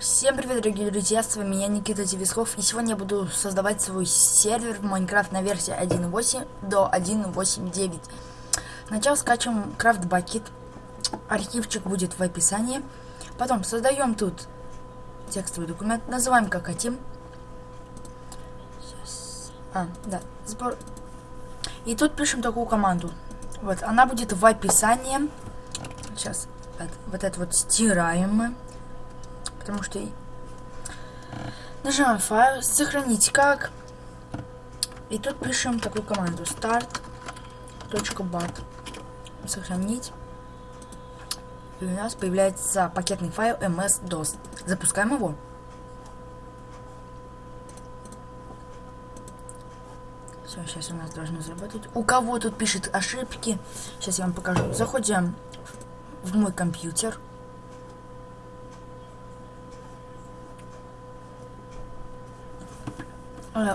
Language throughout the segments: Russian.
Всем привет, дорогие друзья, с вами я, Никита Девисков, и сегодня я буду создавать свой сервер в Майнкрафт на версии 1.8 до 1.8.9. Сначала скачиваем Craft Bucket, архивчик будет в описании. Потом создаем тут текстовый документ, называем как хотим. А, да, сбор. И тут пишем такую команду. Вот, она будет в описании. Сейчас, вот, вот это вот стираем мы потому что нажимаем файл, сохранить как. И тут пишем такую команду start.bat. Сохранить. И у нас появляется пакетный файл ms-dos. Запускаем его. Все, сейчас у нас должно заработать. У кого тут пишет ошибки? Сейчас я вам покажу. Заходим в мой компьютер.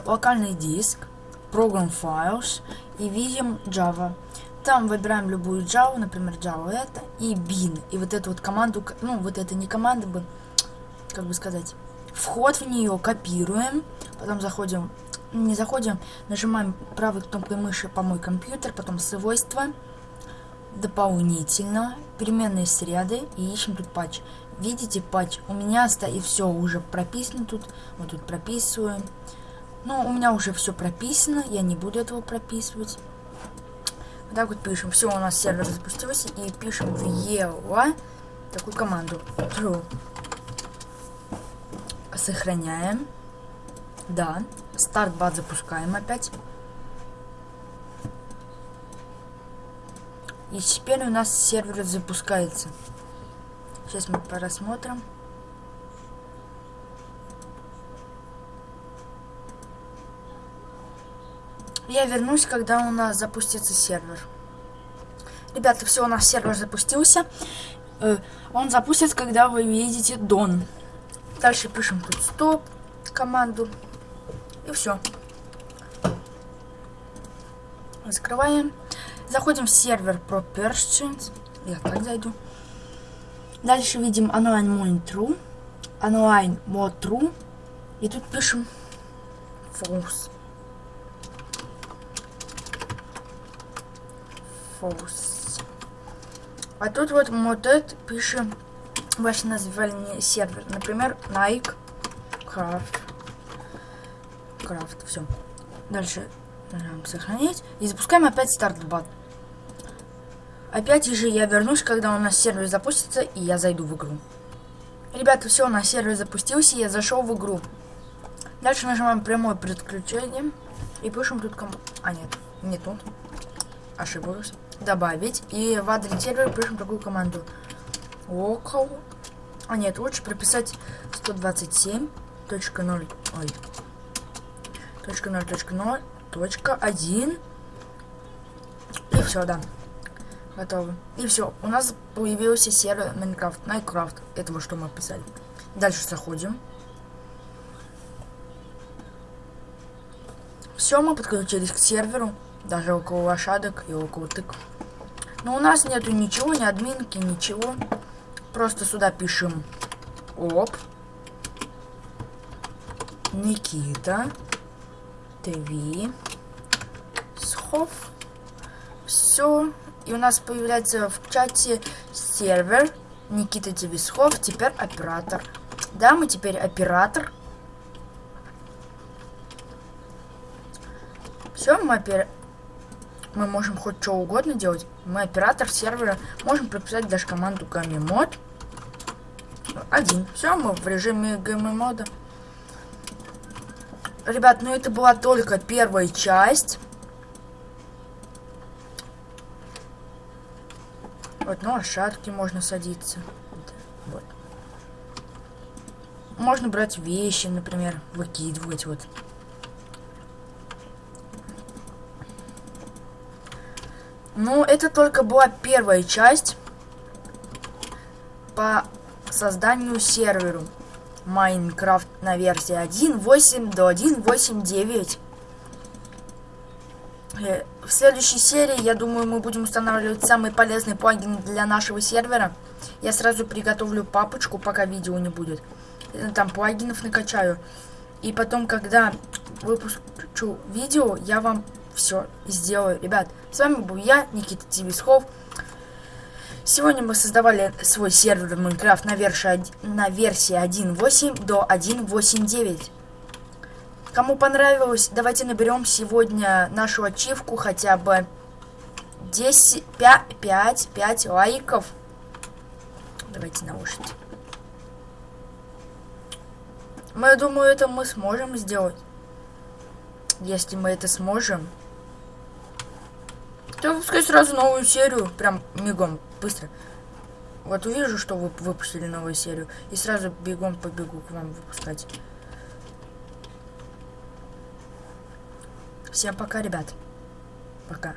Локальный диск, Program Files и видим Java. Там выбираем любую Java, например, Java это, и bin. И вот эту вот команду, ну, вот это не команда бы, как бы сказать, вход в нее копируем, потом заходим, не заходим, нажимаем правой кнопкой мыши по мой компьютер, потом свойства, дополнительно, переменные среды и ищем тут патч. Видите, патч у меня стоит, все уже прописано тут, вот тут прописываем. Ну, у меня уже все прописано, я не буду этого прописывать. Вот так вот пишем. Все, у нас сервер запустился. И пишем в ELA такую команду. True. Сохраняем. Да. Стартбат запускаем опять. И теперь у нас сервер запускается. Сейчас мы просмотрим. Я вернусь, когда у нас запустится сервер. Ребята, все, у нас сервер запустился. Э, он запустится, когда вы видите Дон. Дальше пишем тут стоп команду. И все. Закрываем. Заходим в сервер Propertions. Я так зайду. Дальше видим true. Online mode true. И тут пишем false. False. А тут вот модет пишем ваше название сервер. Например, Nike Craft. Craft. Все. Дальше нажимаем сохранить. И запускаем опять стартбат. Опять же я вернусь, когда у нас сервер запустится, и я зайду в игру. Ребята, все, у нас сервер запустился, я зашел в игру. Дальше нажимаем прямое подключение и пишем тут кому... А, нет, не тут. Ошибаюсь добавить. И в адрес сервера пишем такую команду. Local. А нет, лучше прописать 127.0. Ой. Точка 0, точка 0, точка 1. И все, да. Готово. И все. У нас появился сервер Minecraft, Minecraft. Этого, что мы писали. Дальше заходим. Все, мы подключились к серверу. Даже около лошадок и около тыкв. Но у нас нету ничего, ни админки, ничего. Просто сюда пишем оп. Никита. ТВ. Схов. Все. И у нас появляется в чате сервер. Никита Девисхов, теперь оператор. Да, мы теперь оператор. Все, мы опер мы можем хоть что угодно делать. Мы оператор сервера, можем прописать даже команду gmod. Один. Все, мы в режиме gmod. Ребят, ну это была только первая часть. Вот, ну, лошадки можно садиться. Вот. Можно брать вещи, например, выкидывать, вот. Ну, это только была первая часть по созданию серверу Майнкрафт на версии 1.8 до 1.8.9. Э, в следующей серии, я думаю, мы будем устанавливать самый полезный плагин для нашего сервера – я сразу приготовлю папочку, пока видео не будет. Э, Там плагинов накачаю. И потом, когда выпущу видео, я вам все сделаю. Ребят, с вами был я, Никита Тивисхов. Сегодня мы создавали свой сервер Майнкрафт на версии, од- на версии 1.8 до 1.8.9. Кому понравилось, давайте наберем сегодня нашу ачивку хотя бы 10, 5, 5, 5 лайков. Давайте наушники. Мы, я думаю, это мы сможем сделать. Если мы это сможем, то выпускай сразу новую серию. Прям мигом, быстро. Вот увижу, что вы выпустили новую серию. И сразу бегом побегу к вам выпускать. Всем пока, ребят. Пока.